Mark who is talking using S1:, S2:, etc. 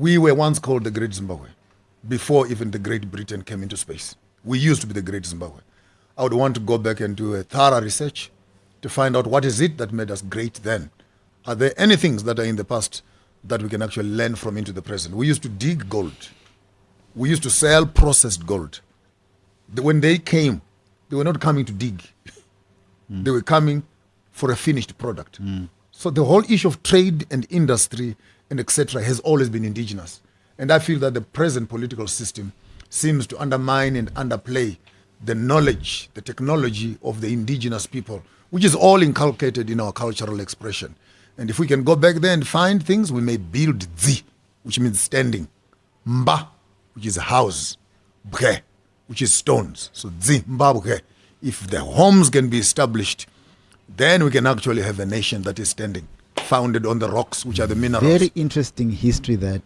S1: We were once called the Great Zimbabwe before even the Great Britain came into space. We used to be the Great Zimbabwe. I would want to go back and do a thorough research to find out what is it that made us great then. Are there any things that are in the past that we can actually learn from into the present? We used to dig gold. We used to sell processed gold. When they came, they were not coming to dig. Hmm. They were coming for a finished product. Hmm. So the whole issue of trade and industry and etc. has always been indigenous. And I feel that the present political system seems to undermine and underplay the knowledge, the technology of the indigenous people, which is all inculcated in our cultural expression. And if we can go back there and find things, we may build zi, which means standing, mba, which is a house, bhe, which is stones. So zi, mba, bhe. If the homes can be established, then we can actually have a nation that is standing, founded on the rocks, which are the minerals.
S2: Very interesting history that